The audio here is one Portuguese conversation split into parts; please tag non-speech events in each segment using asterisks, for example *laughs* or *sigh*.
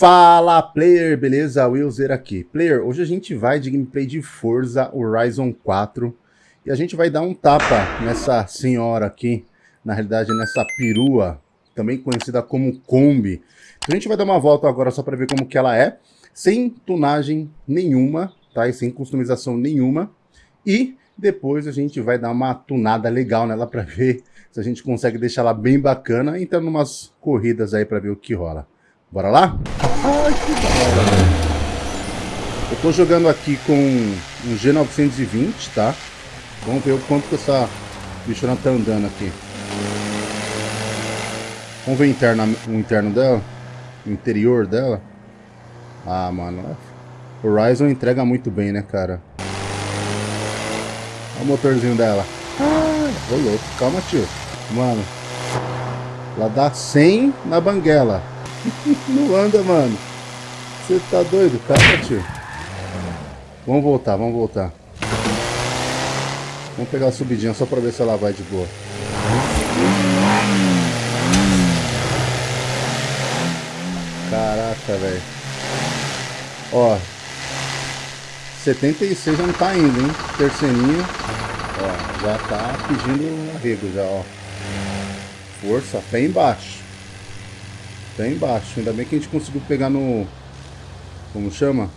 Fala player, beleza? Willzer aqui. Player, hoje a gente vai de gameplay de Forza Horizon 4 e a gente vai dar um tapa nessa senhora aqui, na realidade nessa perua, também conhecida como Kombi. Então a gente vai dar uma volta agora só para ver como que ela é, sem tunagem nenhuma, tá? E sem customização nenhuma. E depois a gente vai dar uma tunada legal nela para ver se a gente consegue deixar ela bem bacana, entrando umas corridas aí para ver o que rola. Bora lá? Ai, que da hora, Eu tô jogando aqui com um G920, tá? Vamos ver o quanto que essa bichona tá andando aqui. Vamos ver o interno, o interno dela? O interior dela? Ah, mano. Horizon entrega muito bem, né, cara? Olha o motorzinho dela. Ah, ô louco. Calma, tio. Mano. Ela dá 100 na banguela. *laughs* Não anda, mano. Você tá doido? Calma, tio. Vamos voltar, vamos voltar. Vamos pegar a subidinha só pra ver se ela vai de boa. Caraca, velho. Ó. 76 já não tá indo, hein? Terceirinha. Ó, já tá pedindo arrego já, ó. Força, pé embaixo. Tá embaixo. Ainda bem que a gente conseguiu pegar no... Como chama?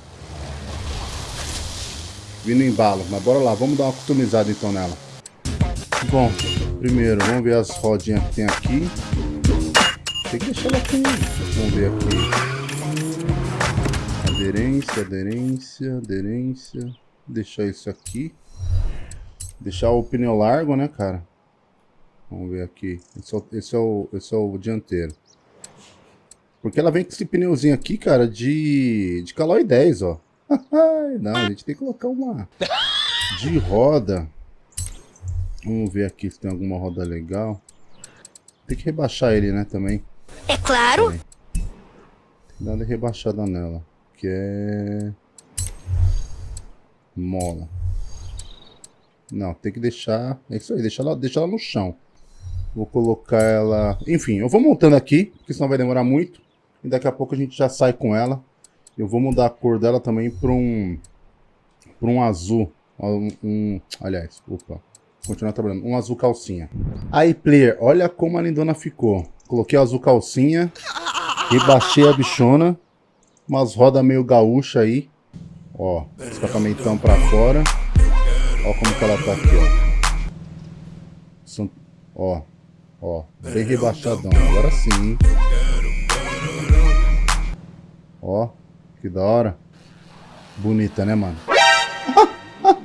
Vindo embalo. Mas bora lá, vamos dar uma customizada então nela. Bom, primeiro, vamos ver as rodinhas que tem aqui. Tem que deixar ela com... Vamos ver aqui. Aderência, aderência, aderência. Deixar isso aqui. Deixar o pneu largo, né, cara? Vamos ver aqui. Esse é o, esse é o, esse é o dianteiro. Porque ela vem com esse pneuzinho aqui, cara, de, de Caloi 10, ó. *laughs* Não, a gente tem que colocar uma de roda. Vamos ver aqui se tem alguma roda legal. Tem que rebaixar ele, né, também. É claro. Tem que dar uma rebaixada nela. Que é... Mola. Não, tem que deixar... É isso aí, deixar ela, deixar ela no chão. Vou colocar ela... Enfim, eu vou montando aqui, porque senão vai demorar muito. E daqui a pouco a gente já sai com ela. Eu vou mudar a cor dela também para um, para um azul. Um, um, aliás, opa. Continuar trabalhando. Um azul calcinha. Aí, player, olha como a lindona ficou. Coloquei o azul calcinha. Rebaixei a bichona. Umas rodas meio gaúcha aí. Ó, escapamentão pra fora. Ó como que ela tá aqui, ó. Ó, ó, bem rebaixadão. Agora sim, Ó, que da hora. Bonita, né, mano? *laughs*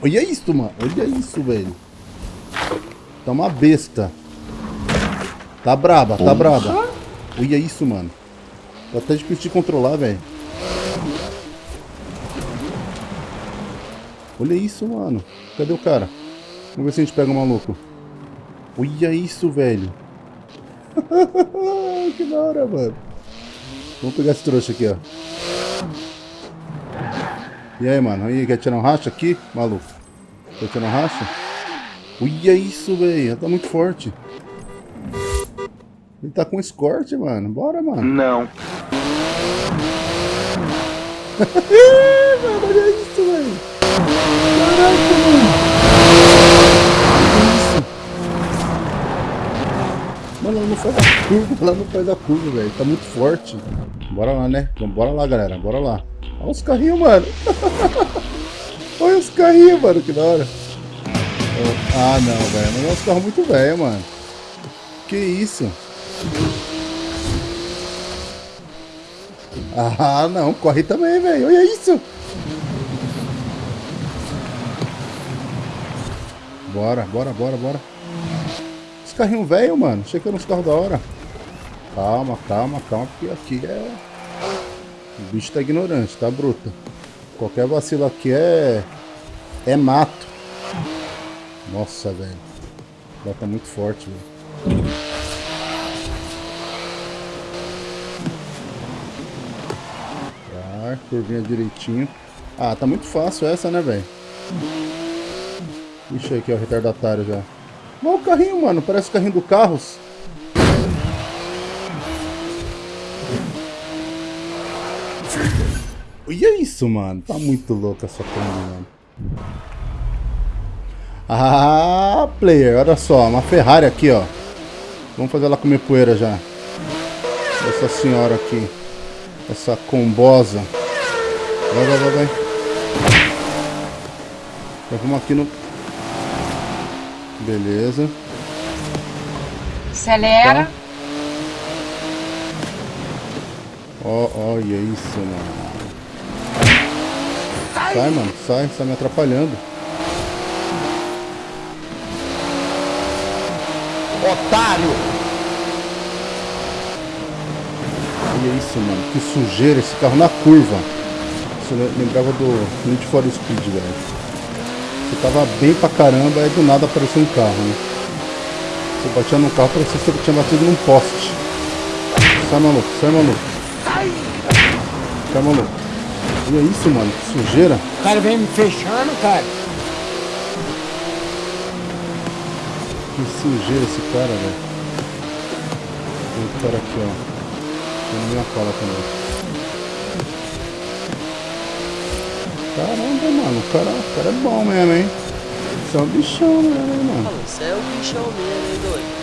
Olha isso, mano. Olha isso, velho. Tá uma besta. Tá braba, tá braba. Olha isso, mano. Tá até difícil de controlar, velho. Olha isso, mano. Cadê o cara? Vamos ver se a gente pega o maluco. Olha isso, velho. *laughs* que da hora, mano. Vamos pegar esse trouxa aqui, ó. E aí, mano? Aí, quer tirar um racha aqui? Maluco. Quer tirar um racha? Olha isso, velho. Tá muito forte. Ele tá com escorte, mano. Bora, mano. Não. *laughs* mano, olha isso, velho. Caraca, mano. Mano, ela não faz a curva, ela não faz a curva, velho. Tá muito forte. Bora lá, né? Então, bora lá, galera. Bora lá. Olha os carrinhos, mano. *laughs* Olha os carrinhos, mano. Que da hora. Ah, não, velho. Mas é uns carros muito velhos, mano. Que isso? Ah, não. Corre também, velho. Olha isso. Bora, bora, bora, bora. Carrinho velho, mano. Achei que era uns carros da hora. Calma, calma, calma, porque aqui é... O bicho tá ignorante, tá bruto. Qualquer vacilo aqui é... É mato. Nossa, velho. Ela tá muito forte, velho. Tá, curvinha direitinho. Ah, tá muito fácil essa, né, velho? Ixi, aqui, ó, retardatário já. Olha o carrinho, mano. Parece o carrinho do Carros. Olha isso, mano. Tá muito louco essa Kombi, mano. Ah, player, olha só. Uma Ferrari aqui, ó. Vamos fazer ela comer poeira já. Essa senhora aqui. Essa combosa. Vai, vai, vai, vai. Vamos aqui no... Beleza. Acelera. Tá. Ó, oh, olha isso, mano. Sai, mano, sai, você tá me atrapalhando. Otário! Olha isso, mano, que sujeira esse carro na curva. Isso lembrava do Need for Speed, velho. Você tava bem pra caramba, aí do nada apareceu um carro, né? Você batia no carro, parecia que você tinha batido num poste. Sai maluco, sai maluco. Sai maluco. Olha isso, mano, que sujeira. O cara vem me fechando, cara. Que sujeira esse cara, velho. Tem um cara aqui, ó. Tem minha cola também. Caramba, mano, o cara, o cara é bom mesmo, hein? Você é um bichão mesmo, hein, mano. Você é um bichão mesmo, hein, doido?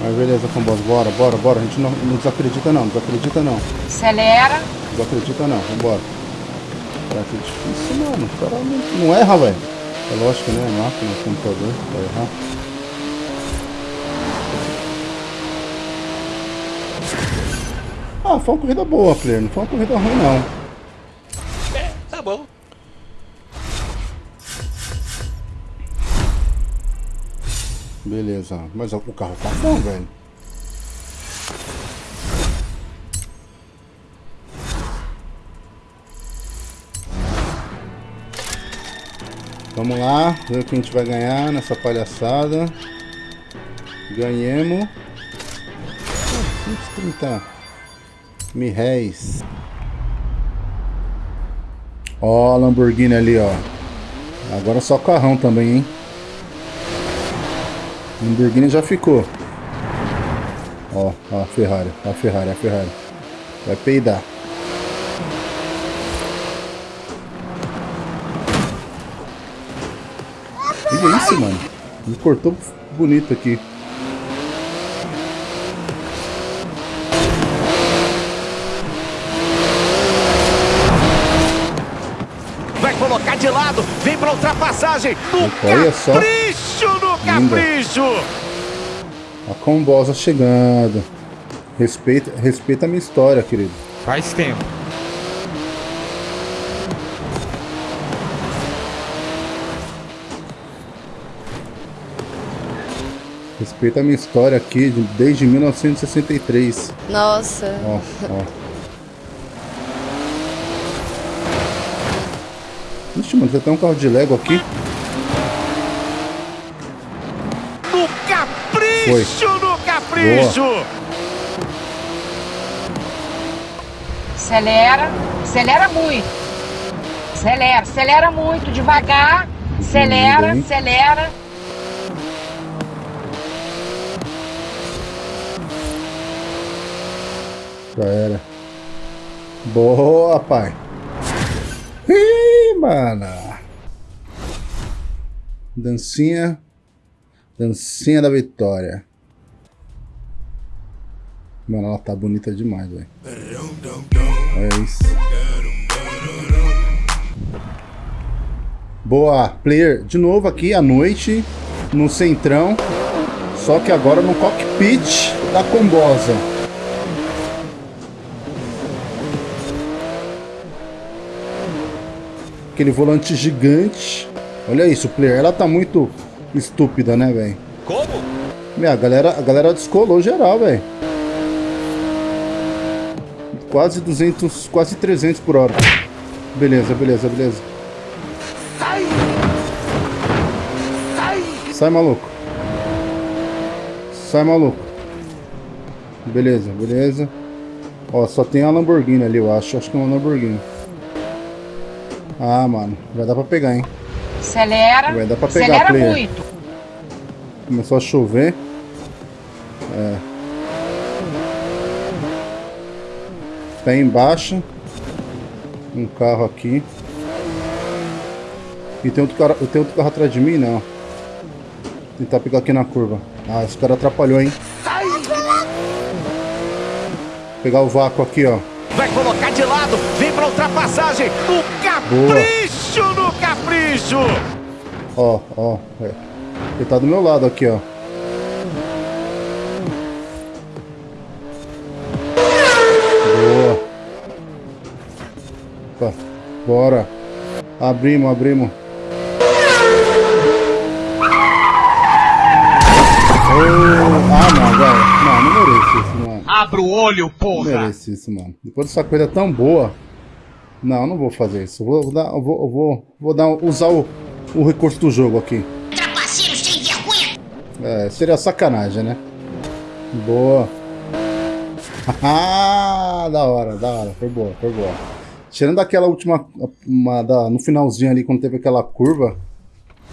Mas beleza, Comboss, bora, bora, bora. A gente não, não desacredita não, desacredita não. Acelera. Desacredita não, vambora. Cara, que difícil, mano. O cara não, não erra, velho. É lógico, né? A máquina, computador, vai errar. Ah, foi uma corrida boa, player. Não foi uma corrida ruim, não. É, tá bom. Beleza. Mas o carro tá bom, velho. Vamos lá, ver o que a gente vai ganhar nessa palhaçada. Ganhemos. 130 mil réis. Ó, a Lamborghini ali, ó. Agora só carrão também, hein? Lamborghini já ficou. Ó, ó a Ferrari, a Ferrari, a Ferrari. Vai peidar. Olha isso, mano. Me cortou bonito aqui. Vai colocar de lado, vem pra ultrapassagem. No Olha só. capricho, no capricho. A combosa chegando. Respeita, respeita a minha história, querido. Faz tempo. Respeita a minha história aqui de- desde 1963. Nossa. Ó, ó. Ixi, mano, já tem um carro de Lego aqui. No capricho, no capricho. Acelera. Acelera muito. Acelera. Acelera muito. Devagar. Acelera. Acelera. Já era. Boa, pai. Ih, mano. Dancinha. Dancinha da vitória. Mano, ela tá bonita demais, velho. É isso. Boa, player. De novo aqui à noite, no centrão. Só que agora no cockpit da combosa. Aquele volante gigante. Olha isso, player. Ela tá muito estúpida, né, velho? Como? Meu, a galera, a galera descolou geral, velho. Quase 200, quase 300 por hora. Beleza, beleza, beleza. Sai, maluco. Sai, maluco. Beleza, beleza. Ó, só tem a Lamborghini ali, eu acho. Acho que é uma Lamborghini. Ah, mano. Vai dar pra pegar, hein? Acelera. Vai dar pra pegar, Acelera player. muito. Começou a chover. É. Tá aí embaixo. Um carro aqui. E tem outro, cara, tem outro carro atrás de mim? Não. Tentar pegar aqui na curva. Ah, esse cara atrapalhou, hein? Pegar o vácuo aqui, ó. Vai colocar de lado, vem pra ultrapassagem. No capricho, Boa. no capricho. Ó, ó. É. Ele tá do meu lado aqui, ó. Boa. Opa. Bora. Abrimos, abrimos. Ah, não, velho. Não, não mereço isso, mano. Abra o olho, porra. Não mereço isso, mano. Depois dessa coisa tão boa. Não, não vou fazer isso. Vou, dar, vou, vou, vou dar, usar o, o recurso do jogo aqui. Trapaceiro sem vergonha! É, seria sacanagem, né? Boa. *laughs* Ah, da hora, da hora. Foi boa, foi boa. Tirando aquela última, uma, da, no finalzinho ali, quando teve aquela curva,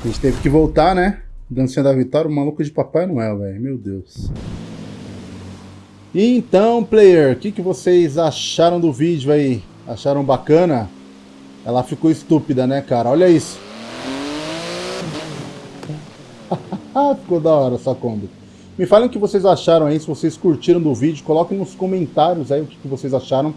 a gente teve que voltar, né? Dancinha da Vitória, o maluco de Papai Noel, velho. Meu Deus. Então, player, o que, que vocês acharam do vídeo aí? Acharam bacana? Ela ficou estúpida, né, cara? Olha isso. *laughs* ficou da hora essa Kombi. Me falem o que vocês acharam aí, se vocês curtiram do vídeo. Coloquem nos comentários aí o que, vocês acharam.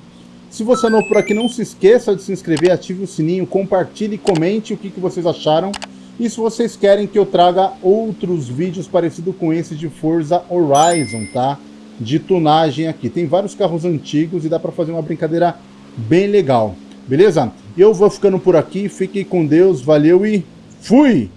Se você é novo por aqui, não se esqueça de se inscrever, ative o sininho, compartilhe e comente o que, que vocês acharam. E se vocês querem que eu traga outros vídeos parecidos com esse de Forza Horizon, tá? De tunagem aqui. Tem vários carros antigos e dá para fazer uma brincadeira bem legal. Beleza? Eu vou ficando por aqui, fiquem com Deus, valeu e fui!